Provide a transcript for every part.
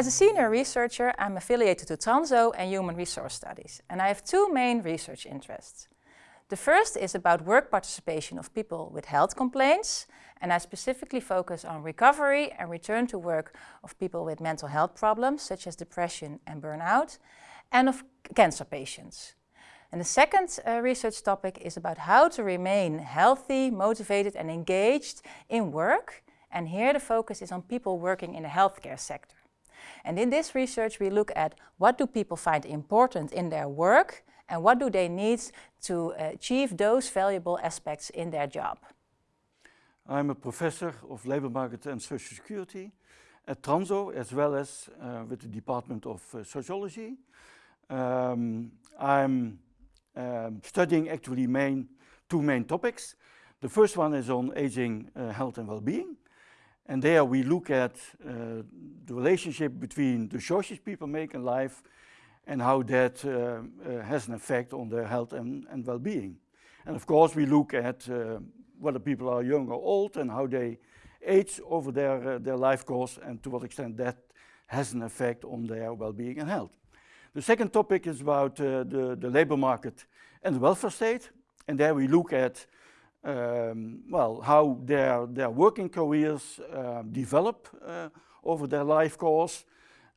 As a senior researcher, I'm affiliated to Tranzo and Human Resource Studies, and I have two main research interests. The first is about work participation of people with health complaints, and I specifically focus on recovery and return to work of people with mental health problems, such as depression and burnout, and of cancer patients. And the second uh, research topic is about how to remain healthy, motivated and engaged in work. And here the focus is on people working in the healthcare sector. And in this research we look at what do people find important in their work and what do they need to achieve those valuable aspects in their job. I'm a professor of labor market and social security at Tranzo as well as uh, with the Department of uh, Sociology. Um, I'm um, studying actually main, two main topics. The first one is on aging uh, health and well-being. And there we look at uh, the relationship between the choices people make in life and how that uh, uh, has an effect on their health and, and well-being. And of course we look at uh, whether people are young or old and how they age over their, their life course and to what extent that has an effect on their well-being and health. The second topic is about uh, the, the labor market and the welfare state. And there we look at, um, well, how their, their working careers uh, develop over their life course,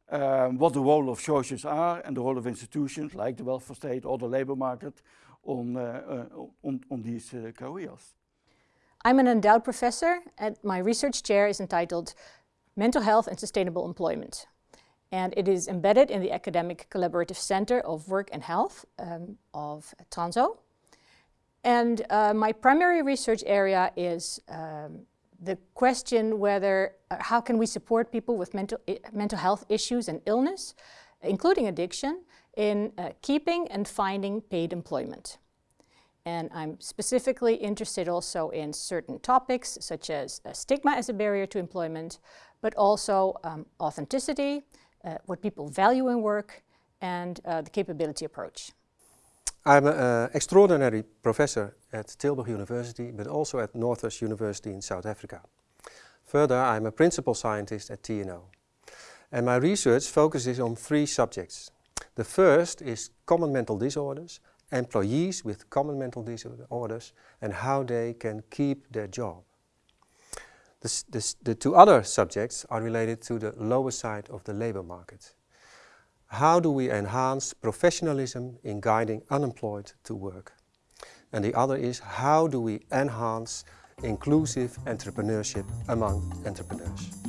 um, what the role of choices are and the role of institutions like the welfare state or the labor market on, uh, uh, on, on, these uh, careers. I'm an endowed professor and my research chair is entitled Mental Health and Sustainable Employment and it is embedded in the Academic Collaborative Center of Work and Health um, of Tranzo. And uh, my primary research area is um, the question whether, uh, how can we support people with mental, mental health issues and illness, including addiction, in uh, keeping and finding paid employment. And I'm specifically interested also in certain topics such as uh, stigma as a barrier to employment, but also um, authenticity, uh, what people value in work and uh, the capability approach. I'm an uh, extraordinary professor at Tilburg University, but also at Northwest University in South Africa. Further, I'm a principal scientist at TNO. And my research focuses on three subjects. The first is common mental disorders, employees with common mental disorders, and how they can keep their job. The, two other subjects are related to the lower side of the labor market. How do we enhance professionalism in guiding unemployed to work? And the other is how do we enhance inclusive entrepreneurship among entrepreneurs?